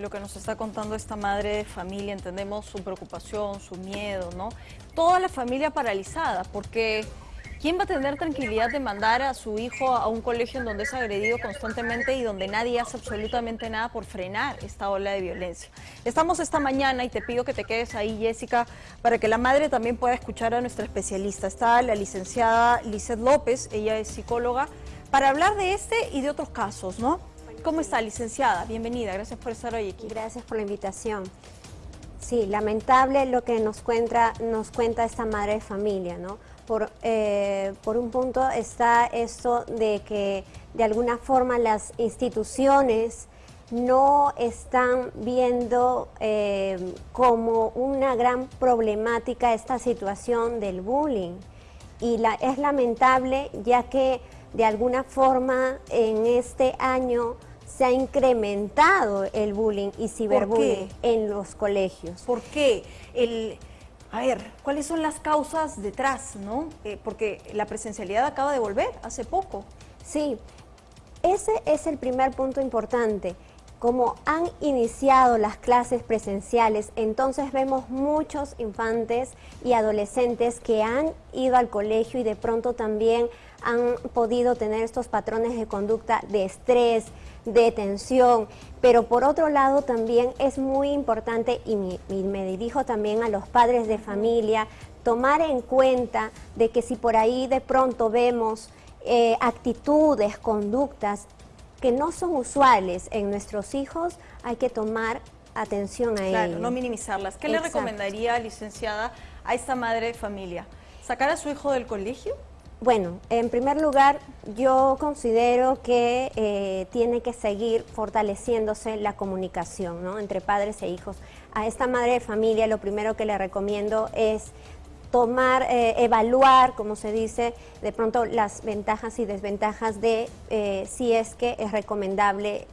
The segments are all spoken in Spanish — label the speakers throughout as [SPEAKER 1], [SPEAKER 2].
[SPEAKER 1] lo que nos está contando esta madre de familia, entendemos su preocupación, su miedo, ¿no? Toda la familia paralizada, porque ¿quién va a tener tranquilidad de mandar a su hijo a un colegio en donde es agredido constantemente y donde nadie hace absolutamente nada por frenar esta ola de violencia? Estamos esta mañana y te pido que te quedes ahí, Jessica, para que la madre también pueda escuchar a nuestra especialista. Está la licenciada Lizeth López, ella es psicóloga, para hablar de este y de otros casos, ¿no? ¿Cómo está, licenciada? Bienvenida, gracias por estar hoy aquí.
[SPEAKER 2] Gracias por la invitación. Sí, lamentable lo que nos cuenta, nos cuenta esta madre de familia, ¿no? Por, eh, por un punto está esto de que de alguna forma las instituciones no están viendo eh, como una gran problemática esta situación del bullying. Y la, es lamentable ya que de alguna forma en este año se ha incrementado el bullying y ciberbullying en los colegios.
[SPEAKER 1] ¿Por qué? El, a ver, ¿cuáles son las causas detrás? ¿no? Eh, porque la presencialidad acaba de volver hace poco.
[SPEAKER 2] Sí, ese es el primer punto importante. Como han iniciado las clases presenciales, entonces vemos muchos infantes y adolescentes que han ido al colegio y de pronto también han podido tener estos patrones de conducta de estrés, de tensión, pero por otro lado también es muy importante, y me, dirijo también a los padres de familia, tomar en cuenta de que si por ahí de pronto vemos eh, actitudes, conductas que no son usuales en nuestros hijos, hay que tomar atención a
[SPEAKER 1] claro, no minimizarlas. ¿Qué le recomendaría, licenciada, a esta madre de familia? ¿Sacar a su hijo del colegio?
[SPEAKER 2] Bueno, en primer lugar, yo considero que eh, tiene que seguir fortaleciéndose la comunicación ¿no? entre padres e hijos. A esta madre de familia lo primero que le recomiendo es tomar, eh, evaluar, como se dice, de pronto las ventajas y desventajas de eh, si es que es recomendable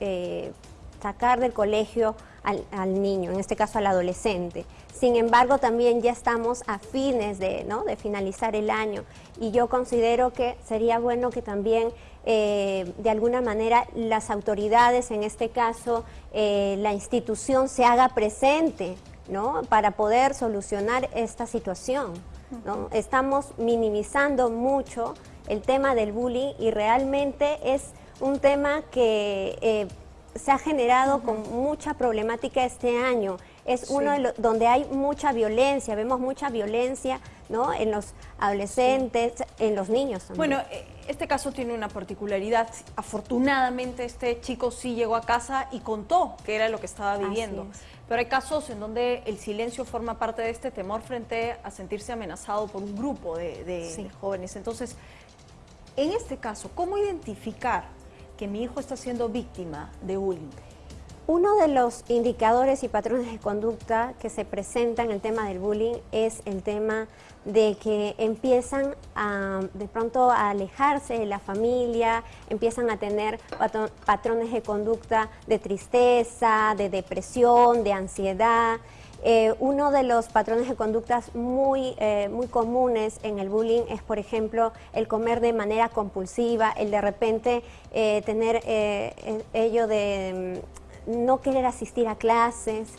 [SPEAKER 2] sacar del colegio al, niño, en este caso al adolescente. Sin embargo, también ya estamos a fines de, ¿no? de finalizar el año y yo considero que sería bueno que también eh, de alguna manera las autoridades, en este caso eh, la institución, se haga presente ¿no? para poder solucionar esta situación. ¿no? Estamos minimizando mucho el tema del bullying y realmente es un tema que eh, se ha generado con mucha problemática este año. Es uno de los donde hay mucha violencia, vemos mucha violencia ¿no? en los adolescentes, en los niños
[SPEAKER 1] también. Bueno, eh, este caso tiene una particularidad. Afortunadamente este chico sí llegó a casa y contó que era lo que estaba viviendo. Pero hay casos en donde el silencio forma parte de este temor frente a sentirse amenazado por un grupo de jóvenes. Entonces, en este caso, ¿cómo identificar que mi hijo está siendo víctima de bullying?
[SPEAKER 2] Uno de los indicadores y patrones de conducta que se presentan en el tema del bullying es el tema de que empiezan de pronto a alejarse de la familia, empiezan a tener patrones de conducta de tristeza, de depresión, de ansiedad, eh, uno de los patrones de conductas muy, eh, muy comunes en el bullying es, por ejemplo, el comer de manera compulsiva, el de repente eh, tener ello de mm, no querer asistir a clases,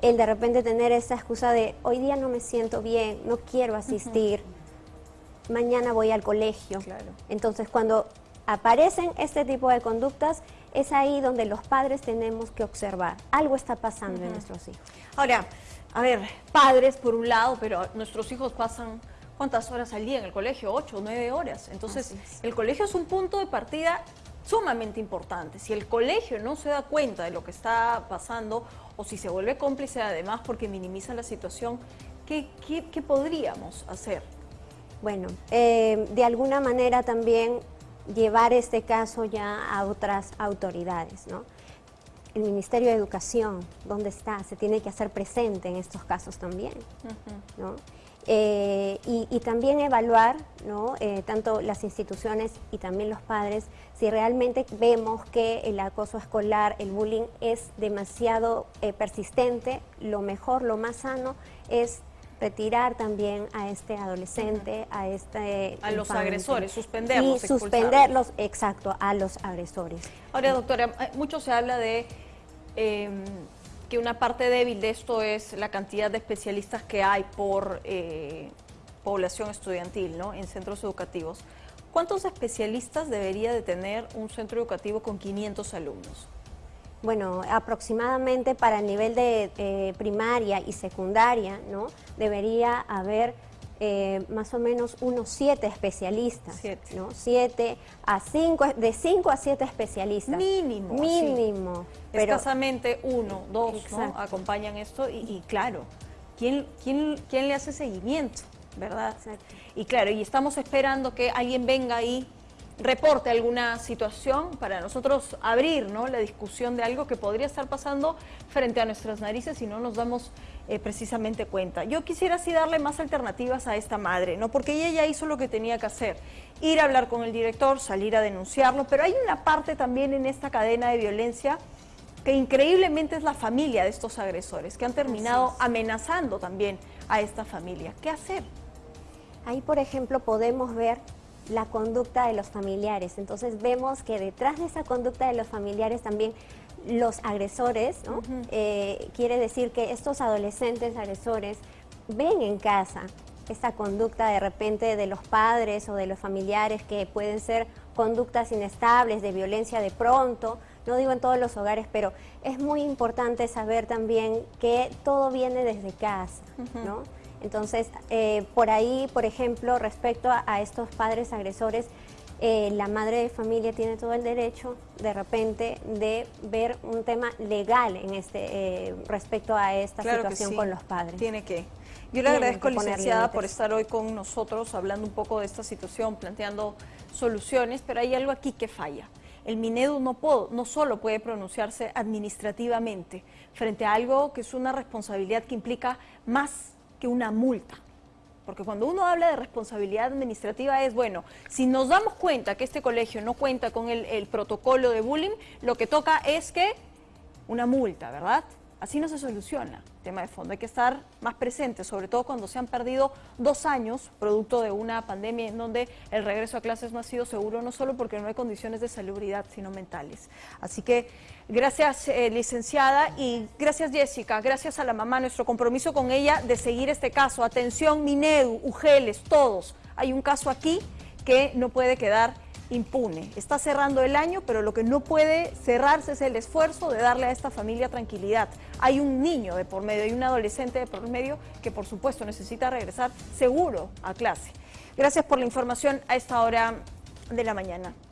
[SPEAKER 2] el de repente tener esa excusa de hoy día no me siento bien, no quiero asistir, mañana voy al colegio. Entonces, cuando aparecen este tipo de conductas, es ahí donde los padres tenemos que observar. Algo está pasando en nuestros hijos.
[SPEAKER 1] Ahora, a ver, padres por un lado, pero nuestros hijos pasan ¿cuántas horas al día en el colegio? Ocho, nueve horas. Entonces, el colegio es un punto de partida sumamente importante. Si el colegio no se da cuenta de lo que está pasando o si se vuelve cómplice además porque minimiza la situación, ¿qué, podríamos hacer?
[SPEAKER 2] Bueno, eh, de alguna manera también llevar este caso ya a otras autoridades, ¿no? El Ministerio de Educación, ¿dónde está? Se tiene que hacer presente en estos casos también, ¿no? Eh, y, también evaluar, ¿no? Eh, tanto las instituciones y también los padres, si realmente vemos que el acoso escolar, el bullying es demasiado eh, persistente, lo mejor, lo más sano es retirar también a este adolescente, a este
[SPEAKER 1] A los agresores, suspenderlos.
[SPEAKER 2] Y suspenderlos, exacto, a los agresores.
[SPEAKER 1] Ahora, doctora, mucho se habla de em, que una parte débil de esto es la cantidad de especialistas que hay por eh, población estudiantil ¿no? en centros educativos. ¿Cuántos especialistas debería de tener un centro educativo con 500 alumnos?
[SPEAKER 2] Bueno, aproximadamente para el nivel de eh, primaria y secundaria, ¿no? Debería haber eh, más o menos unos siete especialistas, siete. ¿no? Siete a cinco, de cinco a siete especialistas.
[SPEAKER 1] Mínimo.
[SPEAKER 2] Mínimo.
[SPEAKER 1] Pero, Escasamente uno, dos, ¿no? Acompañan esto y, claro, ¿quién, quién, ¿quién le hace seguimiento? ¿Verdad? Y claro, y estamos esperando que alguien venga ahí reporte alguna situación para nosotros abrir ¿no? la discusión de algo que podría estar pasando frente a nuestras narices y no nos damos eh, precisamente cuenta. Yo quisiera así darle más alternativas a esta madre, ¿no? porque ella ya hizo lo que tenía que hacer, ir a hablar con el director, salir a denunciarlo, pero hay una parte también en esta cadena de violencia que increíblemente es la familia de estos agresores, que han terminado amenazando también a esta familia. ¿Qué hacer?
[SPEAKER 2] Ahí, por ejemplo, podemos ver la conducta de los familiares. Entonces vemos que detrás de esa conducta de los familiares también los agresores, ¿no? Eh, quiere decir que estos adolescentes agresores ven en casa esta conducta de repente de los padres o de los familiares que pueden ser conductas inestables, de violencia de pronto, no digo en todos los hogares, pero es muy importante saber también que todo viene desde casa, ¿no? Entonces, eh, por ahí, por ejemplo, respecto a, estos padres agresores, eh, la madre de familia tiene todo el derecho de repente de ver un tema legal en este eh, respecto a esta situación con los padres.
[SPEAKER 1] Tiene que. Yo le agradezco, licenciada, por estar hoy con nosotros hablando un poco de esta situación, planteando soluciones, pero hay algo aquí que falla. El Minedu no, puedo, no solo puede pronunciarse administrativamente frente a algo que es una responsabilidad que implica más una multa. Porque cuando uno habla de responsabilidad administrativa es, bueno, si nos damos cuenta que este colegio no cuenta con el, protocolo de bullying, lo que toca es que una multa, ¿verdad? Así no se soluciona el tema de fondo. Hay que estar más presentes, sobre todo cuando se han perdido dos años, producto de una pandemia en donde el regreso a clases no ha sido seguro, no solo porque no hay condiciones de salubridad, sino mentales. Así que gracias, eh, licenciada, y gracias, Jessica. Gracias a la mamá, nuestro compromiso con ella de seguir este caso. Atención, Minedu, Ugeles, todos. Hay un caso aquí que no puede quedar impune. Está cerrando el año, pero lo que no puede cerrarse es el esfuerzo de darle a esta familia tranquilidad. Hay un niño de por medio, hay un adolescente de por medio que por supuesto necesita regresar seguro a clase. Gracias por la información a esta hora de la mañana.